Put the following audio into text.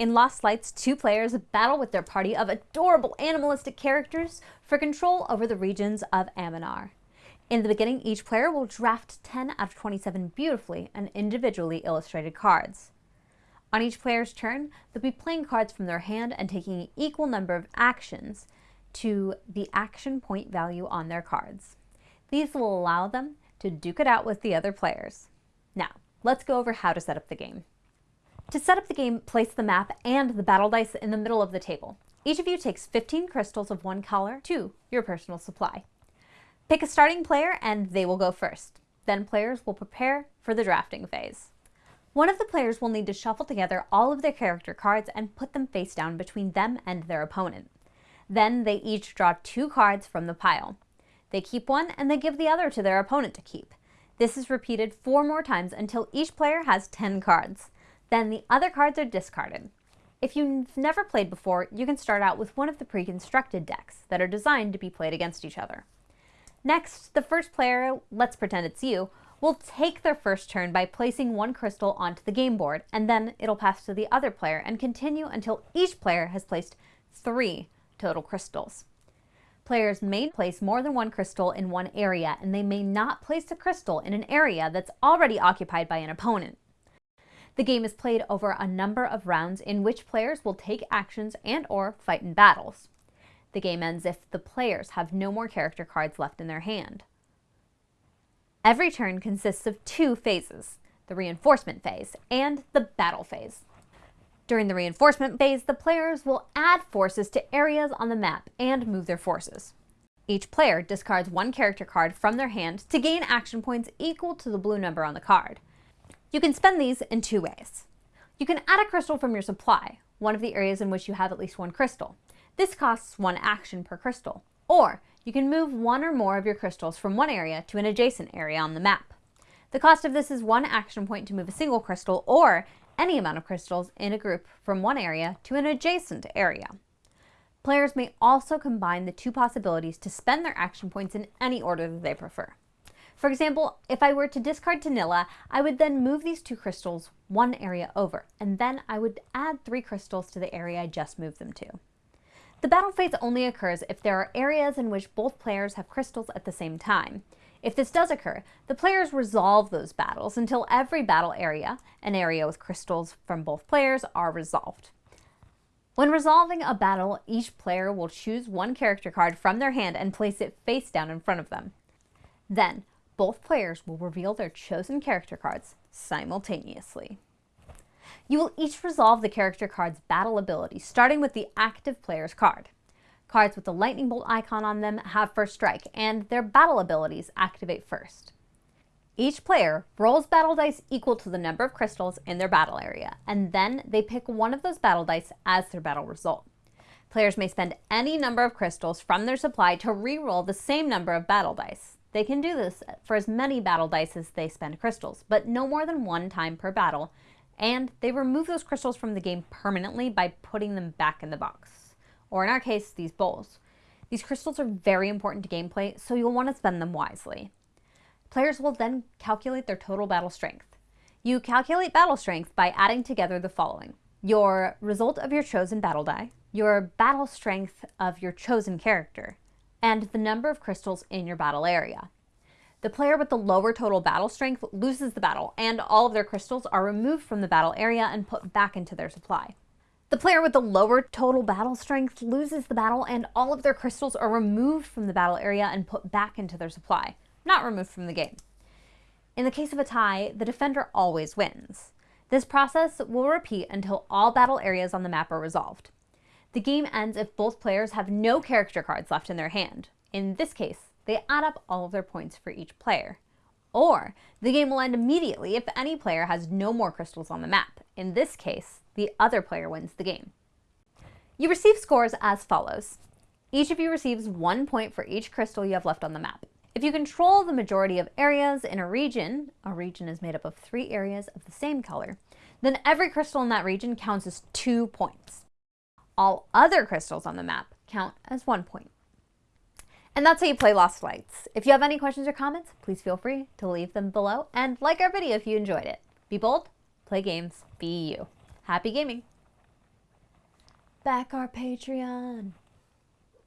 In Lost Lights, two players battle with their party of adorable animalistic characters for control over the regions of Aminar. In the beginning, each player will draft 10 out of 27 beautifully and individually illustrated cards. On each player's turn, they'll be playing cards from their hand and taking an equal number of actions to the action point value on their cards. These will allow them to duke it out with the other players. Now, let's go over how to set up the game. To set up the game, place the map and the battle dice in the middle of the table. Each of you takes 15 crystals of one color to your personal supply. Pick a starting player and they will go first. Then players will prepare for the drafting phase. One of the players will need to shuffle together all of their character cards and put them face down between them and their opponent. Then they each draw two cards from the pile. They keep one and they give the other to their opponent to keep. This is repeated four more times until each player has 10 cards. Then the other cards are discarded. If you've never played before, you can start out with one of the pre-constructed decks that are designed to be played against each other. Next, the first player, let's pretend it's you, will take their first turn by placing one crystal onto the game board, and then it'll pass to the other player and continue until each player has placed three total crystals. Players may place more than one crystal in one area, and they may not place a crystal in an area that's already occupied by an opponent. The game is played over a number of rounds in which players will take actions and or fight in battles. The game ends if the players have no more character cards left in their hand. Every turn consists of two phases, the reinforcement phase and the battle phase. During the reinforcement phase, the players will add forces to areas on the map and move their forces. Each player discards one character card from their hand to gain action points equal to the blue number on the card. You can spend these in two ways. You can add a crystal from your supply, one of the areas in which you have at least one crystal. This costs one action per crystal. Or you can move one or more of your crystals from one area to an adjacent area on the map. The cost of this is one action point to move a single crystal or any amount of crystals in a group from one area to an adjacent area. Players may also combine the two possibilities to spend their action points in any order that they prefer. For example, if I were to discard Tanilla, I would then move these two crystals one area over, and then I would add three crystals to the area I just moved them to. The battle phase only occurs if there are areas in which both players have crystals at the same time. If this does occur, the players resolve those battles until every battle area, an area with crystals from both players, are resolved. When resolving a battle, each player will choose one character card from their hand and place it face down in front of them. Then, both players will reveal their chosen character cards simultaneously. You will each resolve the character card's battle ability, starting with the active player's card. Cards with the lightning bolt icon on them have first strike, and their battle abilities activate first. Each player rolls battle dice equal to the number of crystals in their battle area, and then they pick one of those battle dice as their battle result. Players may spend any number of crystals from their supply to re-roll the same number of battle dice. They can do this for as many battle dice as they spend crystals, but no more than one time per battle, and they remove those crystals from the game permanently by putting them back in the box, or in our case, these bowls. These crystals are very important to gameplay, so you'll want to spend them wisely. Players will then calculate their total battle strength. You calculate battle strength by adding together the following. Your result of your chosen battle die, your battle strength of your chosen character, and the number of crystals in your battle area. The player with the lower total battle strength loses the battle, and all of their crystals are removed from the battle area and put back into their supply. The player with the lower total battle strength loses the battle, and all of their crystals are removed from the battle area and put back into their supply, not removed from the game. In the case of a tie, the defender always wins. This process will repeat until all battle areas on the map are resolved. The game ends if both players have no character cards left in their hand. In this case, they add up all of their points for each player. Or the game will end immediately if any player has no more crystals on the map. In this case, the other player wins the game. You receive scores as follows. Each of you receives one point for each crystal you have left on the map. If you control the majority of areas in a region, a region is made up of three areas of the same color, then every crystal in that region counts as two points. All other crystals on the map count as one point. And that's how you play Lost Lights. If you have any questions or comments, please feel free to leave them below and like our video if you enjoyed it. Be bold, play games, be you. Happy gaming! Back our Patreon.